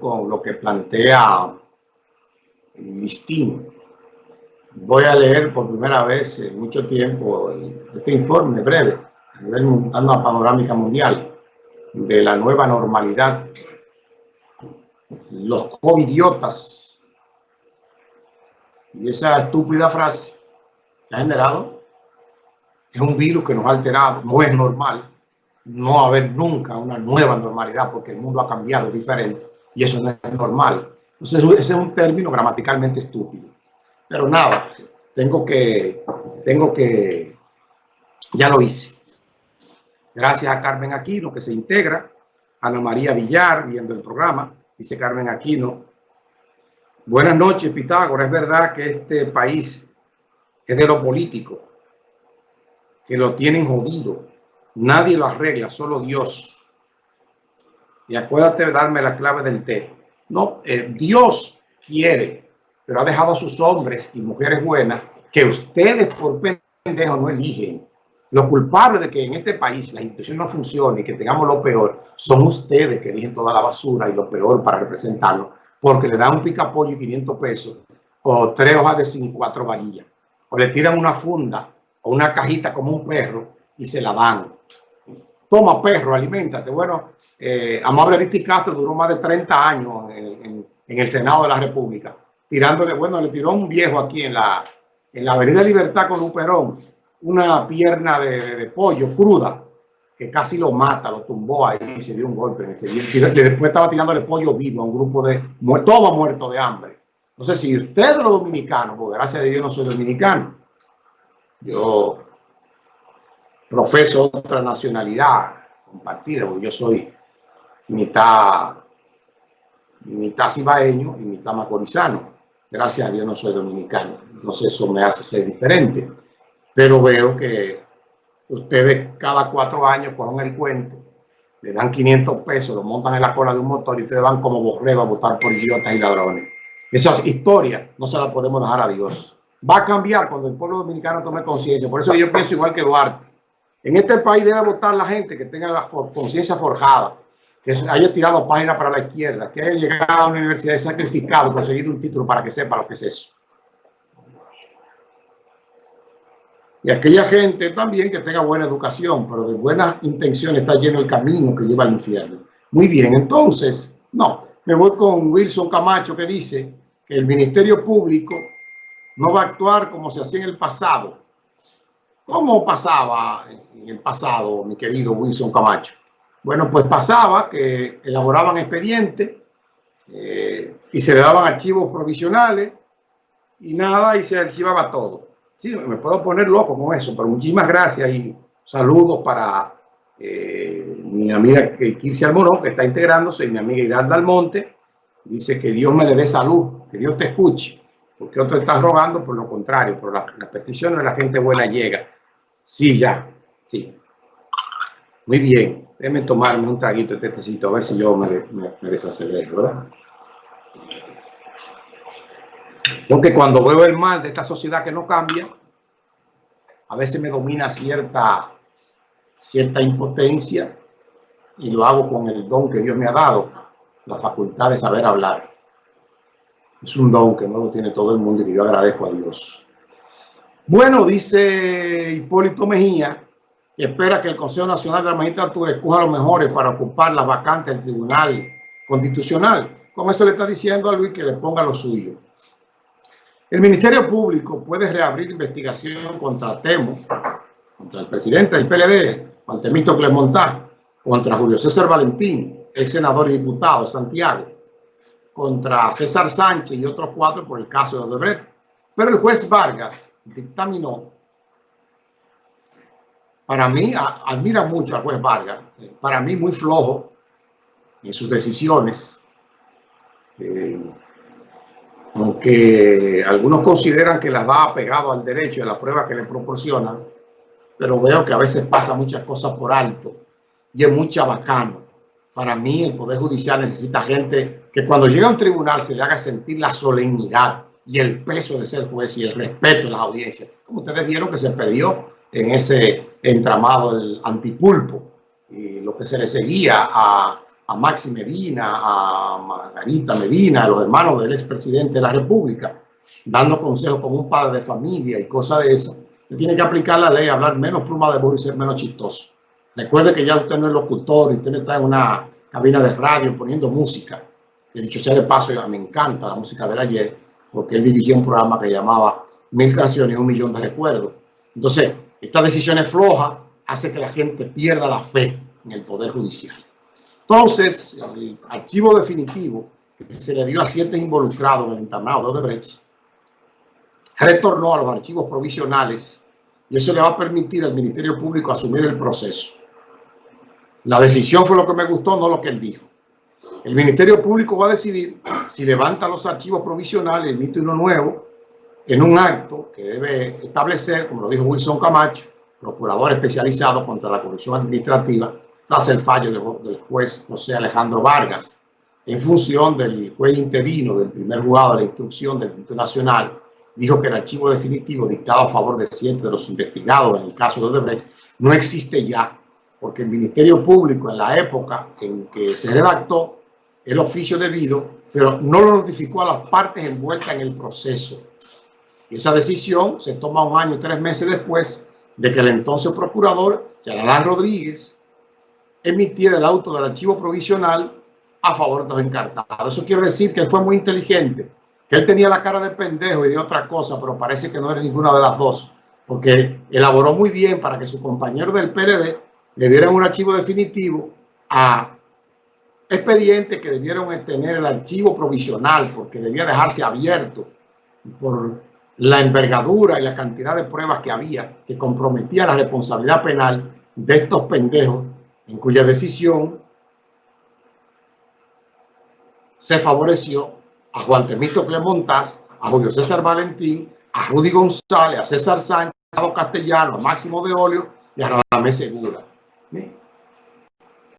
con lo que plantea listín. Voy a leer por primera vez en mucho tiempo este informe breve, dando una panorámica mundial de la nueva normalidad. Los covidiotas y esa estúpida frase que ha generado es un virus que nos ha alterado, no es normal no a haber nunca una nueva normalidad porque el mundo ha cambiado diferente y eso no es normal. Entonces, ese es un término gramaticalmente estúpido. Pero nada, tengo que, tengo que, ya lo hice. Gracias a Carmen Aquino que se integra, Ana María Villar viendo el programa, dice Carmen Aquino. Buenas noches, Pitágoras. Es verdad que este país es de lo político, que lo tienen jodido, Nadie lo arregla, solo Dios. Y acuérdate de darme la clave del té. No, eh, Dios quiere, pero ha dejado a sus hombres y mujeres buenas que ustedes por pendejo no eligen. Los culpables de que en este país la institución no funcione y que tengamos lo peor son ustedes que eligen toda la basura y lo peor para representarlo, porque le dan un picapollo y 500 pesos o tres hojas de zinc y cuatro varillas. O le tiran una funda o una cajita como un perro y se la van. Toma perro, alimentate. Bueno, eh, Amable Aristi Castro duró más de 30 años en, el Senado de la República, tirándole, bueno, le tiró un viejo aquí en la, en la Avenida Libertad con un perón, una pierna de, pollo cruda, que casi lo mata, lo tumbó ahí y se dio un golpe. Y después estaba tirándole pollo vivo a un grupo de, todo muerto de hambre. Sé si ustedes los dominicanos, porque gracias a Dios no soy dominicano, yo profeso otra nacionalidad compartida, porque yo soy mitad, mitad cibaeño y mitad macorizano. Gracias a Dios no soy dominicano. No sé, eso me hace ser diferente. Pero veo que ustedes cada cuatro años cogen el cuento, le dan 500 pesos, lo montan en la cola de un motor y ustedes van como borrego a votar por idiotas y ladrones. Esas historias no se las podemos dejar a Dios. Va a cambiar cuando el pueblo dominicano tome conciencia. Por eso yo pienso igual que Duarte. En este país debe votar la gente que tenga la conciencia forjada, que haya tirado páginas para la izquierda, que haya llegado a una universidad y sacrificado, conseguido un título para que sepa lo que es eso. Y aquella gente también que tenga buena educación, pero de buenas intenciones está lleno el camino que lleva al infierno. Muy bien, entonces, no, me voy con Wilson Camacho que dice que el Ministerio Público no va a actuar como se hacía en el pasado, ¿Cómo pasaba en el pasado, mi querido Wilson Camacho? Bueno, pues pasaba que elaboraban expedientes eh, y se le daban archivos provisionales y nada, y se archivaba todo. Sí, me puedo poner loco con eso, pero muchísimas gracias y saludos para eh, mi amiga Kirsi Almorón, que está integrándose, y mi amiga Iralda Almonte. Dice que Dios me le dé salud, que Dios te escuche, porque otro está rogando por lo contrario, por las la peticiones de la gente buena llega. Sí, ya. Sí. Muy bien. Déjeme tomarme un traguito de a ver si yo me, me, desacelero, ¿verdad? Porque cuando veo el mal de esta sociedad que no cambia, a veces me domina cierta, cierta impotencia y lo hago con el don que Dios me ha dado, la facultad de saber hablar. Es un don que no lo tiene todo el mundo y yo agradezco a Dios. Bueno, dice Hipólito Mejía, que espera que el Consejo Nacional de la Magistratura escoja los mejores para ocupar las vacantes del Tribunal Constitucional. Con eso le está diciendo a Luis que le ponga lo suyo. El Ministerio Público puede reabrir investigación contra Temo, contra el presidente del PLD, Juan Temito Clemontá, contra Julio César Valentín, ex senador y diputado de Santiago, contra César Sánchez y otros cuatro por el caso de Odebrecht. Pero el juez Vargas dictaminó, para mí, admira mucho al juez Vargas, para mí muy flojo en sus decisiones, eh, aunque algunos consideran que las va apegado al derecho y a la prueba que le proporcionan, pero veo que a veces pasa muchas cosas por alto y es mucha bacano. Para mí el Poder Judicial necesita gente que cuando llega a un tribunal se le haga sentir la solemnidad y el peso de ser juez y el respeto de las audiencias. Como ustedes vieron que se perdió en ese entramado del antipulpo y lo que se le seguía a, a Maxi Medina, a Margarita Medina, a los hermanos del expresidente de la República, dando consejos como un padre de familia y cosas de esas, tiene que aplicar la ley, hablar menos pluma de burro y ser menos chistoso. Recuerde que ya usted no es locutor y usted no está en una cabina de radio poniendo música. De dicho sea de paso, me encanta la música de ayer, porque él dirigió un programa que llamaba Mil canciones, un millón de recuerdos. Entonces, esta decisión es floja, hace que la gente pierda la fe en el Poder Judicial. Entonces, el archivo definitivo que se le dio a siete involucrados en el internado de Odebrecht retornó a los archivos provisionales y eso le va a permitir al Ministerio Público asumir el proceso. La decisión fue lo que me gustó, no lo que él dijo. El Ministerio Público va a decidir si levanta los archivos provisionales, emite uno nuevo, en un acto que debe establecer, como lo dijo Wilson Camacho, procurador especializado contra la corrupción administrativa, tras el fallo del juez José Alejandro Vargas, en función del juez interino del primer juzgado de la instrucción del Instituto Nacional, dijo que el archivo definitivo dictado a favor de cientos de los investigados en el caso de Odebrecht no existe ya, porque el Ministerio Público en la época en que se redactó el oficio debido, pero no lo notificó a las partes envueltas en el proceso. Y esa decisión se toma un año y tres meses después de que el entonces procurador, Yaralán Rodríguez, emitiera el auto del archivo provisional a favor de los encartados. Eso quiere decir que él fue muy inteligente, que él tenía la cara de pendejo y de otra cosa, pero parece que no era ninguna de las dos, porque elaboró muy bien para que su compañero del PLD le dieran un archivo definitivo a expedientes que debieron tener el archivo provisional, porque debía dejarse abierto por la envergadura y la cantidad de pruebas que había que comprometía la responsabilidad penal de estos pendejos, en cuya decisión se favoreció a Juan Temito Clemontaz, a Julio César Valentín, a Rudy González, a César Sánchez, a Castellano, a Máximo de Olio y a Radamés Segura. Bem,